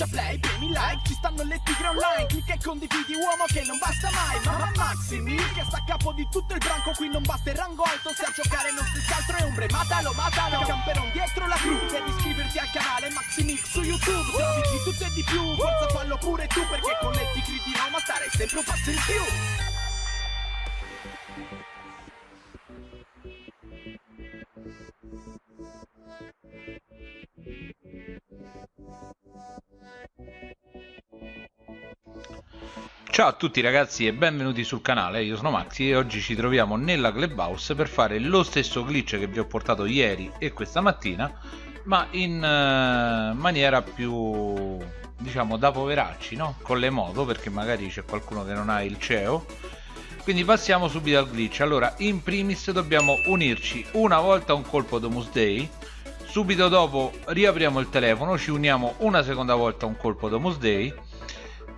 schiaccia play, premi like Ci stanno le tigre online Clicca e condividi uomo che non basta mai Mamma Maximi che sta a capo di tutto il branco Qui non basta il rango alto Se a giocare non stessi altro è ombre Matalo, matalo Camperon dietro la crew Devi iscriverti al canale Maximix su YouTube Trovi di tutto e di più Forza fallo pure tu Perché con le tigre di Roma stare sempre un passo in più Ciao a tutti ragazzi e benvenuti sul canale, io sono Maxi e oggi ci troviamo nella Clubhouse per fare lo stesso glitch che vi ho portato ieri e questa mattina ma in uh, maniera più diciamo da poveracci, no? Con le moto perché magari c'è qualcuno che non ha il CEO. Quindi passiamo subito al glitch. Allora in primis dobbiamo unirci una volta a un colpo Domus Day subito dopo riapriamo il telefono ci uniamo una seconda volta a un colpo Domus Day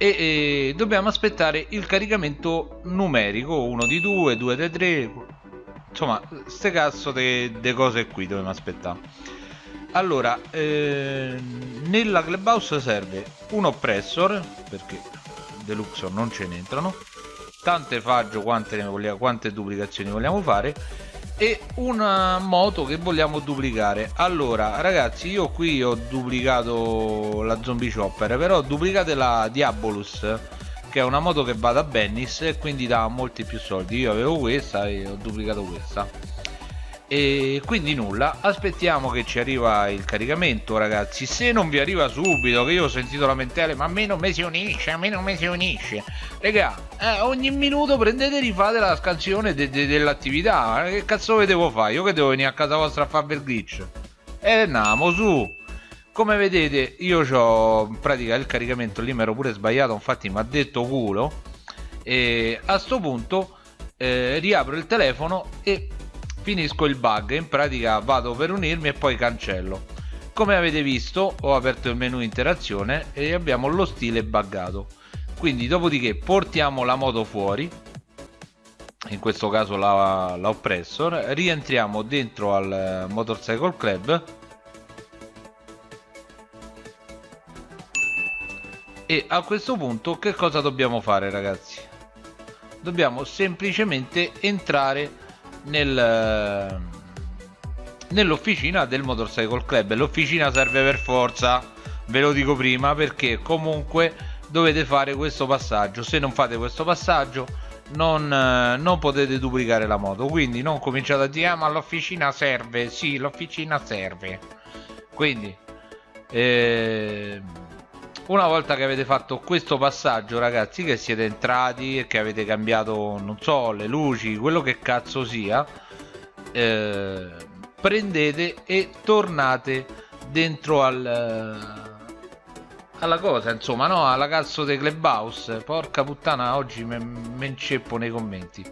e, e dobbiamo aspettare il caricamento numerico 1 di 2 2 di 3 insomma ste cazzo di cose qui dobbiamo aspettare. Allora eh, nella clubhouse serve un oppressor perché deluxor non ce ne entrano tante faggio quante, quante duplicazioni vogliamo fare e una moto che vogliamo duplicare. Allora ragazzi io qui ho duplicato la zombie chopper però duplicate la diabolus che è una moto che va da Bennis e quindi dà molti più soldi. Io avevo questa e ho duplicato questa e quindi nulla. Aspettiamo che ci arriva il caricamento ragazzi. Se non vi arriva subito che io ho sentito lamentele ma a me non mi si unisce a me non mi si unisce. Raga eh, ogni minuto prendete e rifate la scansione de de dell'attività. Che cazzo ve devo fare? Io che devo venire a casa vostra a fare il glitch? E andiamo su. Come vedete io ho in pratica il caricamento lì mi ero pure sbagliato infatti mi ha detto culo. E a sto punto eh, riapro il telefono e finisco il bug in pratica vado per unirmi e poi cancello. Come avete visto ho aperto il menu interazione e abbiamo lo stile buggato. Quindi dopodiché portiamo la moto fuori. In questo caso la, la oppressor rientriamo dentro al motorcycle club. E a questo punto che cosa dobbiamo fare ragazzi? Dobbiamo semplicemente entrare nel, nell'officina del motorcycle club. L'officina serve per forza ve lo dico prima perché comunque dovete fare questo passaggio. Se non fate questo passaggio non, non potete duplicare la moto. Quindi non cominciate a dire ah, ma l'officina serve. Sì l'officina serve. Quindi eh, una volta che avete fatto questo passaggio ragazzi che siete entrati e che avete cambiato non so le luci quello che cazzo sia eh, prendete e tornate dentro al alla cosa insomma no? Alla cazzo dei clubhouse. Porca puttana oggi me, me inceppo nei commenti.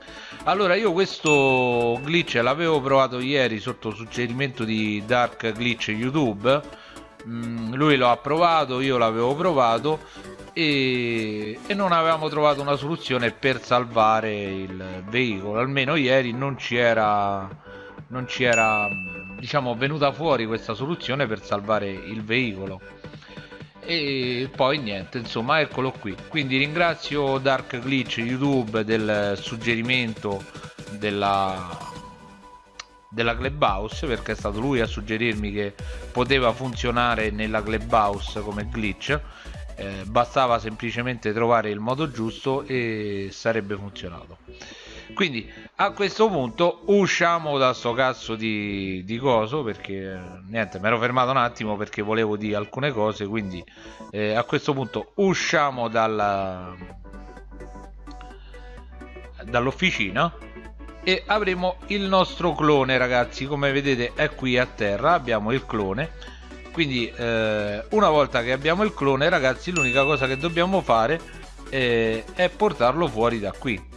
Allora io questo glitch l'avevo provato ieri sotto suggerimento di dark glitch youtube mm, lui lo ha provato io l'avevo provato e, e, non avevamo trovato una soluzione per salvare il veicolo. Almeno ieri non ci era non ci era diciamo venuta fuori questa soluzione per salvare il veicolo. E poi niente insomma eccolo qui. Quindi ringrazio Dark Glitch YouTube del suggerimento della della clubhouse perché è stato lui a suggerirmi che poteva funzionare nella clubhouse come glitch eh, bastava semplicemente trovare il modo giusto e sarebbe funzionato. Quindi a questo punto usciamo da sto cazzo di, di coso perché niente mi ero fermato un attimo perché volevo dire alcune cose quindi eh, a questo punto usciamo dalla dall'officina e avremo il nostro clone ragazzi. Come vedete è qui a terra abbiamo il clone. Quindi eh, una volta che abbiamo il clone ragazzi l'unica cosa che dobbiamo fare eh, è portarlo fuori da qui.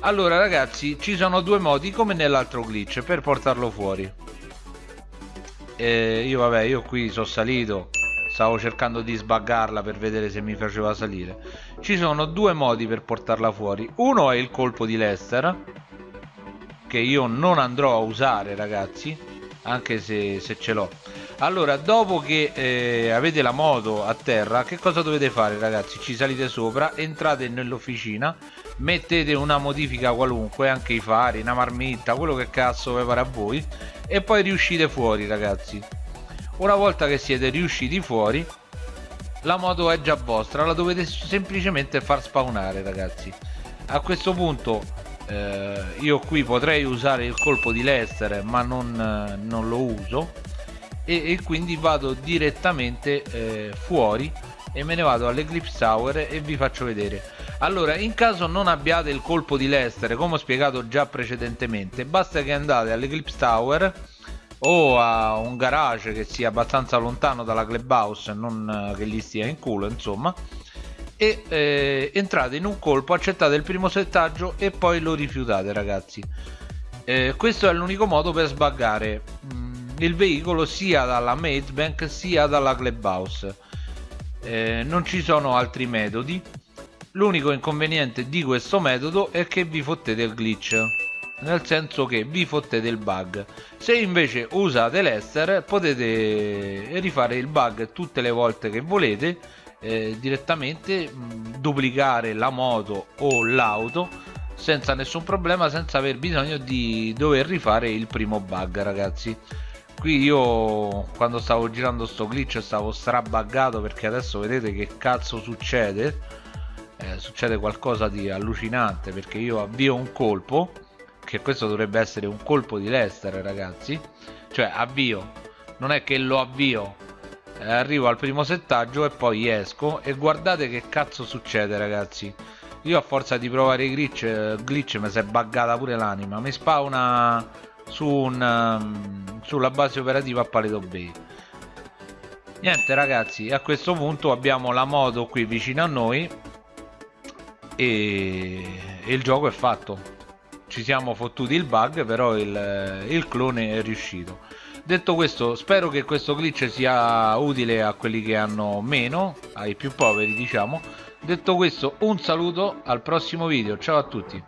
Allora ragazzi ci sono due modi come nell'altro glitch per portarlo fuori. Eh, io vabbè io qui sono salito. Stavo cercando di sbaggarla per vedere se mi faceva salire. Ci sono due modi per portarla fuori. Uno è il colpo di Lester che io non andrò a usare ragazzi anche se, se ce l'ho. Allora dopo che eh, avete la moto a terra che cosa dovete fare ragazzi? Ci salite sopra entrate nell'officina mettete una modifica qualunque anche i fari una marmitta quello che cazzo vi pare a voi e poi riuscite fuori ragazzi. Una volta che siete riusciti fuori la moto è già vostra la dovete semplicemente far spawnare ragazzi. A questo punto eh, io qui potrei usare il colpo di Lester ma non, non lo uso. E, e, quindi vado direttamente eh, fuori e me ne vado all'Eclipse Tower e vi faccio vedere. Allora in caso non abbiate il colpo di Lester come ho spiegato già precedentemente basta che andate all'Eclipse Tower o a un garage che sia abbastanza lontano dalla clubhouse non che gli stia in culo insomma e eh, entrate in un colpo accettate il primo settaggio e poi lo rifiutate ragazzi. Eh, questo è l'unico modo per sbaggare mm, il veicolo sia dalla Bank sia dalla clubhouse. Eh, non ci sono altri metodi. L'unico inconveniente di questo metodo è che vi fottete il glitch nel senso che vi fottete il bug. Se invece usate l'ester potete rifare il bug tutte le volte che volete eh, direttamente mh, duplicare la moto o l'auto senza nessun problema senza aver bisogno di dover rifare il primo bug ragazzi. Qui io quando stavo girando sto glitch stavo strabaggato perché adesso vedete che cazzo succede. Eh, succede qualcosa di allucinante perché io avvio un colpo che questo dovrebbe essere un colpo di Lester ragazzi. Cioè avvio. Non è che lo avvio arrivo al primo settaggio e poi esco. E guardate che cazzo succede ragazzi. Io a forza di provare i glitch, eh, glitch mi si è buggata pure l'anima. Mi spawna su un, um, sulla base operativa a Paleto Bay niente ragazzi a questo punto abbiamo la moto qui vicino a noi. E, e il gioco è fatto. Ci siamo fottuti il bug però il, il clone è riuscito detto questo spero che questo glitch sia utile a quelli che hanno meno ai più poveri diciamo. Detto questo un saluto al prossimo video. Ciao a tutti